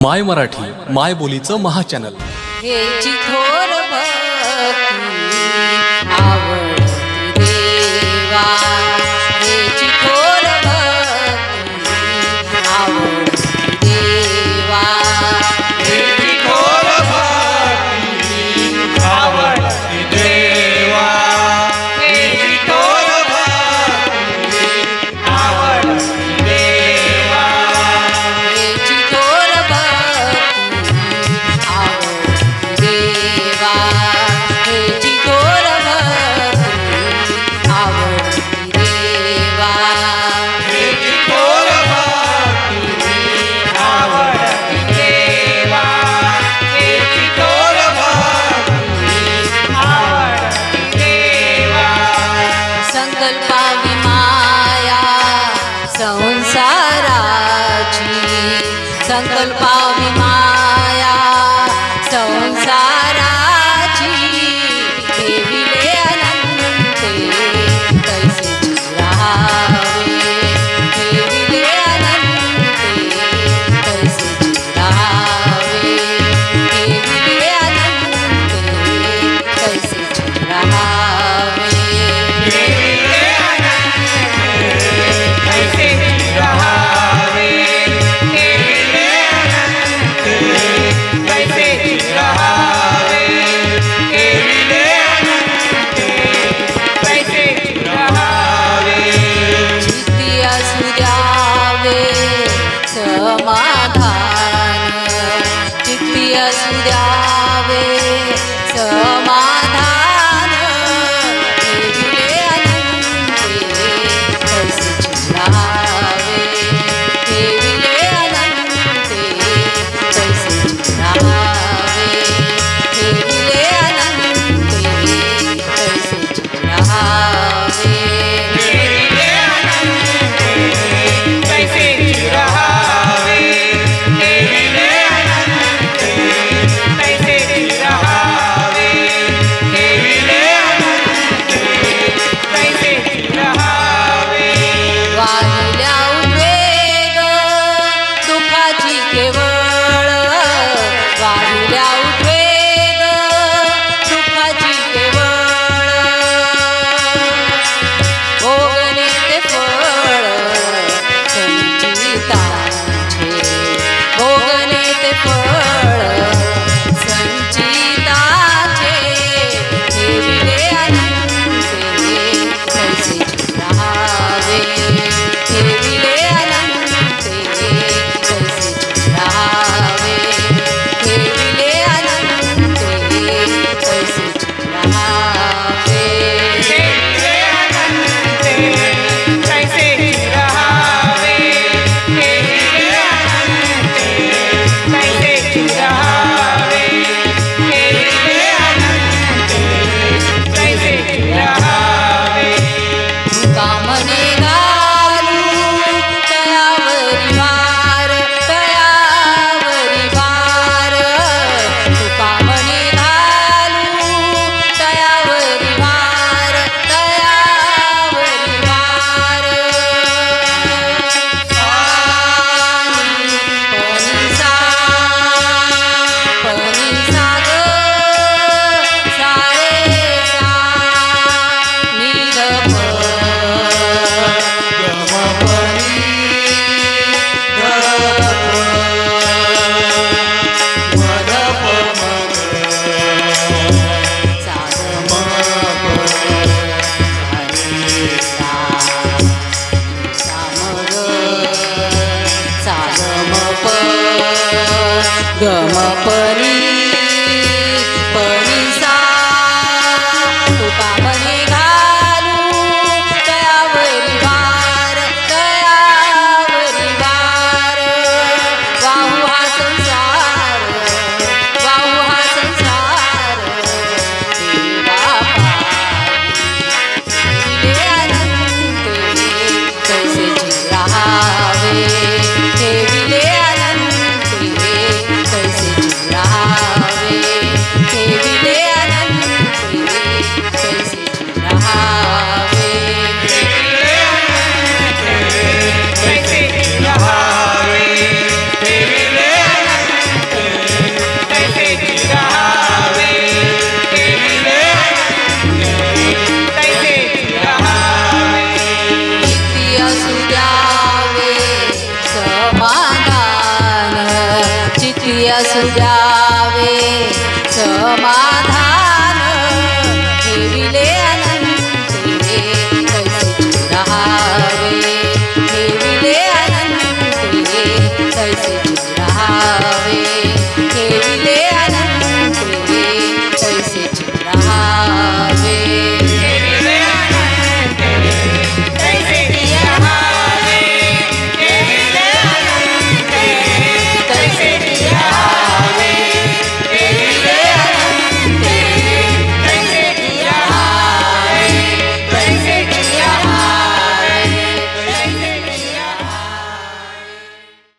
माय मराठी माय बोलीचं महाचॅनल संसाराची संकल्पा Wow, wow. सुजावे समाधान